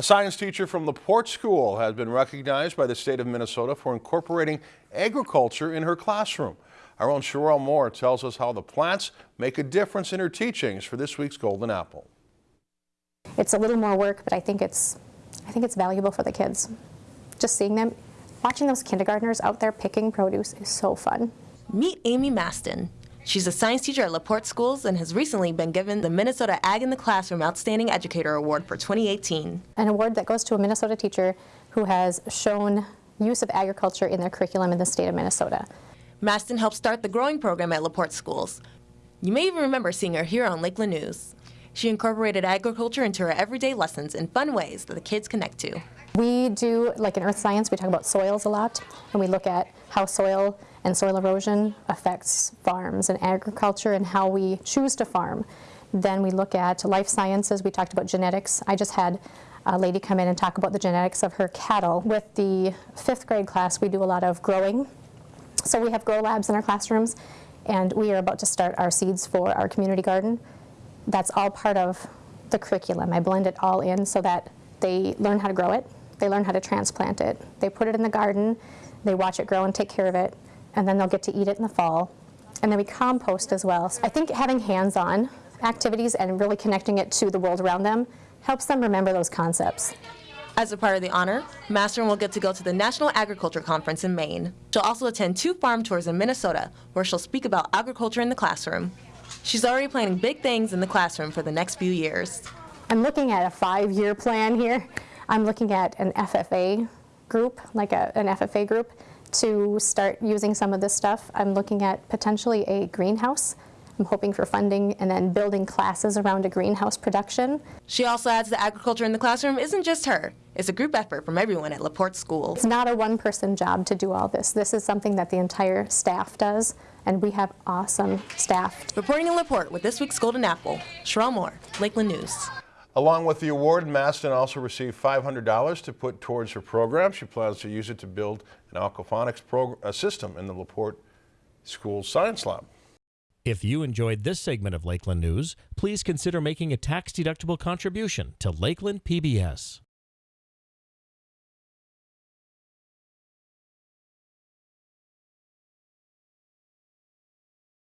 A science teacher from LaPorte School has been recognized by the state of Minnesota for incorporating agriculture in her classroom. Our own Sherelle Moore tells us how the plants make a difference in her teachings for this week's Golden Apple. It's a little more work, but I think it's, I think it's valuable for the kids. Just seeing them, watching those kindergartners out there picking produce is so fun. Meet Amy Maston. She's a science teacher at LaPorte Schools and has recently been given the Minnesota Ag in the Classroom Outstanding Educator Award for 2018. An award that goes to a Minnesota teacher who has shown use of agriculture in their curriculum in the state of Minnesota. Maston helped start the growing program at LaPorte Schools. You may even remember seeing her here on Lakeland News. She incorporated agriculture into her everyday lessons in fun ways that the kids connect to. We do, like in earth science, we talk about soils a lot, and we look at how soil and soil erosion affects farms and agriculture and how we choose to farm. Then we look at life sciences, we talked about genetics. I just had a lady come in and talk about the genetics of her cattle. With the fifth grade class, we do a lot of growing. So we have grow labs in our classrooms, and we are about to start our seeds for our community garden. That's all part of the curriculum. I blend it all in so that they learn how to grow it, they learn how to transplant it, they put it in the garden, they watch it grow and take care of it, and then they'll get to eat it in the fall. And then we compost as well. So I think having hands-on activities and really connecting it to the world around them helps them remember those concepts. As a part of the honor, Maston will get to go to the National Agriculture Conference in Maine. She'll also attend two farm tours in Minnesota, where she'll speak about agriculture in the classroom. She's already planning big things in the classroom for the next few years. I'm looking at a five-year plan here. I'm looking at an FFA group, like a, an FFA group, to start using some of this stuff. I'm looking at potentially a greenhouse. I'm hoping for funding and then building classes around a greenhouse production. She also adds that agriculture in the classroom isn't just her. It's a group effort from everyone at LaPorte School. It's not a one-person job to do all this. This is something that the entire staff does, and we have awesome staff. Reporting in LaPorte with this week's Golden Apple, Sherelle Moore, Lakeland News. Along with the award, Maston also received $500 to put towards her program. She plans to use it to build an aquaponics system in the LaPorte School Science Lab. If you enjoyed this segment of Lakeland News, please consider making a tax-deductible contribution to Lakeland PBS.